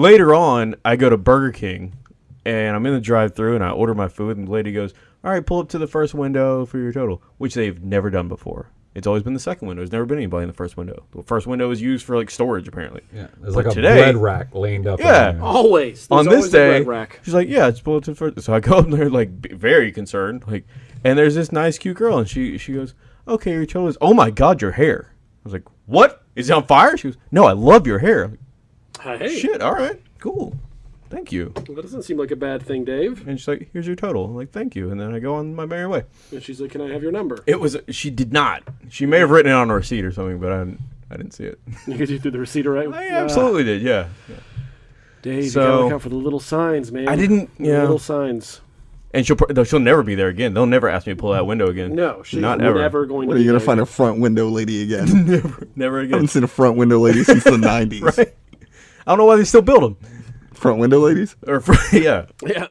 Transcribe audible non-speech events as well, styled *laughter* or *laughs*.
later on, I go to Burger King, and I'm in the drive-through, and I order my food, and the lady goes, "All right, pull up to the first window for your total," which they've never done before. It's always been the second window. There's never been anybody in the first window. The first window is used for like storage, apparently. Yeah, there's But like a today- bread rack laid up. Yeah. Always. There's on this always a day, bread rack. she's like, "Yeah, it's pull up to the first. So I go up there, like very concerned, like, and there's this nice, cute girl, and she she goes, "Okay, your total is. Oh my God, your hair." I was like, "What? Is it on fire?" She goes, "No, I love your hair." I'm like, Hey, Shit. All right. Cool. Thank you. that doesn't seem like a bad thing, Dave. And she's like, "Here's your total." I'm like, "Thank you." And then I go on my merry way. And she's like, "Can I have your number?" It was. She did not. She may have written it on a receipt or something, but I didn't. I didn't see it. Because *laughs* you threw the receipt right. I absolutely did. Yeah. Dave, you So- gotta look out for the little signs, man. I didn't- The yeah. Little signs. And she'll she'll never be there again. They'll never ask me to pull that window again. No, she's not ever. never going What to. are you gonna there find a front window lady again? *laughs* never, never I again. haven't seen a front window lady since the *laughs* '90s. right? I don't know why they still build them. Front window ladies. Or for, *laughs* yeah, Yeah.